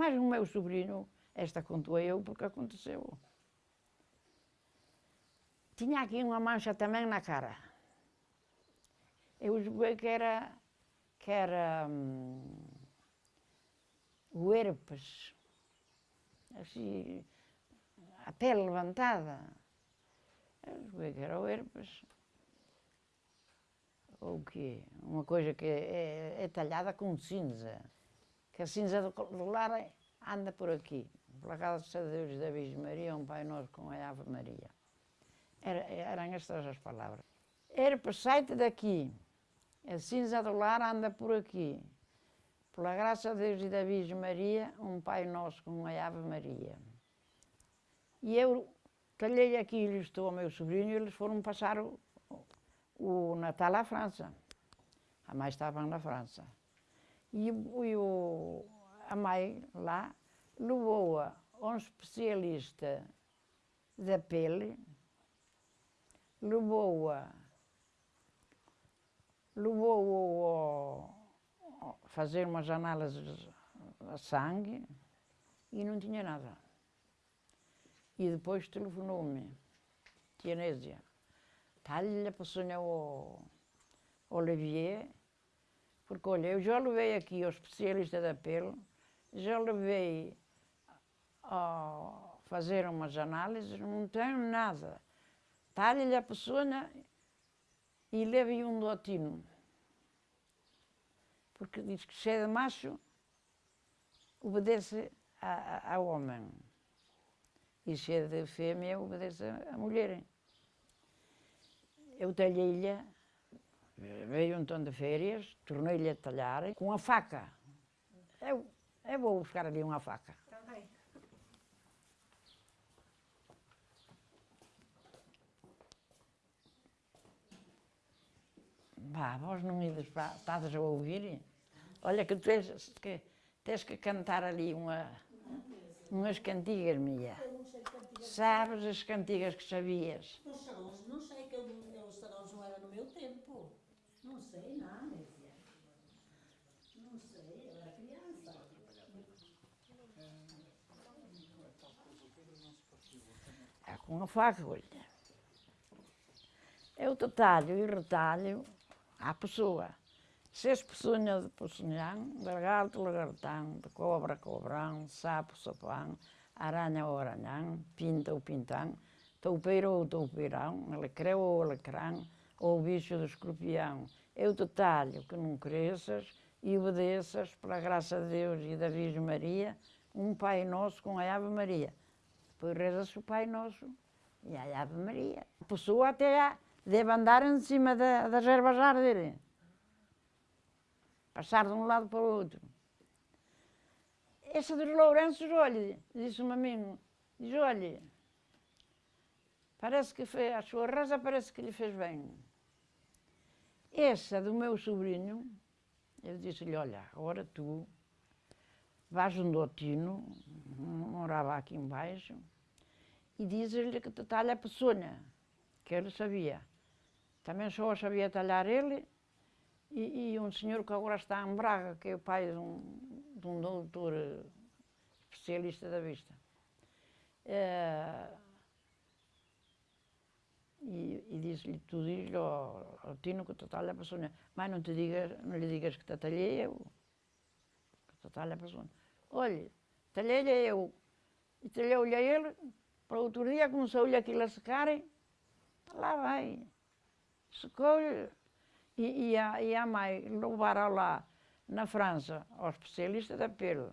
Mas o meu sobrinho, esta contou eu porque aconteceu. Tinha aqui uma mancha também na cara. Eu julguei que era, que era hum, o herpes. Assim, a pele levantada. Eu julguei que era o herpes. Ou o quê? Uma coisa que é, é talhada com cinza. Que a cinza do, lar anda por aqui. Pela casa de Deus da Virgem Maria, um Pai Nosso com a Ave Maria. Era, eram estas as palavras. Herpes, sai-te daqui. A cinza do lar anda por aqui. Pela graça de Deus e da Virgem Maria, um Pai Nosso com a Ave Maria. E eu talhei aquilo, estou ao meu sobrinho, e eles foram passar o, o Natal à França. A mãe estava na França. E, e o, a mãe lá levou-a a um especialista da pele, levou-a levou-o a fazer umas análises a sangue e não tinha nada. E depois telefonou-me, tia Nésia, talha para sonhar o Olivier, porque olha, eu já levei aqui ao especialista da pele, já levei a fazer umas análises, não tenho nada. Talha-lhe a peçonha e leve um dotino. Porque diz que se é de macho, obedece ao homem. E se é de fêmea, obedece à mulher. Eu talhei-lhe, veio um tom de férias, tornei-lhe a talhar com a faca. Eu, eu vou buscar ali uma faca. Também. Vá, vós não me estás a ouvir? Olha que tu tens que, tens que cantar ali uma, umas cantigas minha. Sabes as cantigas que sabias? Os sarões, não sei que eu, eu, os sarões não era no meu tempo. Não sei nada, Nézia. Não sei, eu era criança. É com a faca, olha. Eu detalho e retalho à pessoa. Se és peçonha de peçonhão, gargalto, lagartão, de cobra, cobrão, sapo, sapão, aranha ou aranhão, pinta ou pintão, toupeiro ou toupeirão, alecreu alecrão, ou bicho do escorpião. Eu detalho que não cresças e obedeças, pela graça de Deus e da Virgem Maria, um Pai Nosso com a Ave Maria. Depois reza-se o Pai Nosso e a Ave Maria. A pessoa até deve andar em cima da, das ervas árvores. Passar de um lado para o outro. Essa dos Lourenços, olha, disse-me a mim, diz, olha, parece que fez, a sua reza parece que lhe fez bem. Essa do meu sobrinho, eu disse-lhe, olha, agora tu vais um dotino, morava aqui embaixo, e dizes-lhe que te talha a peçonha, que ele sabia. Também só sabia talhar ele e, e, um senhor que agora está em Braga, que é o pai de um, de um doutor especialista da vista. É, e, disse-lhe, tu diz-lhe ao, ao Tino que te talha a peçonha, mas não, te digas, não lhe digas que te talhei eu, que te talha a peçonha. Olha, talhei-lhe eu, e talhei-lhe a ele, para outro dia começou-lhe aquilo a secar, lá vai. Secou-lhe, e, e, a, e a mãe levaram lá na França ao especialista da pele,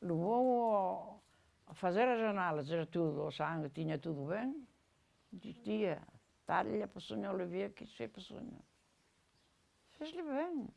levou a fazer as análises, tudo, o sangue tinha tudo bem, dizia, está-lhe a peçonha Olivier que isso é peçonha. Fez-lhe bem.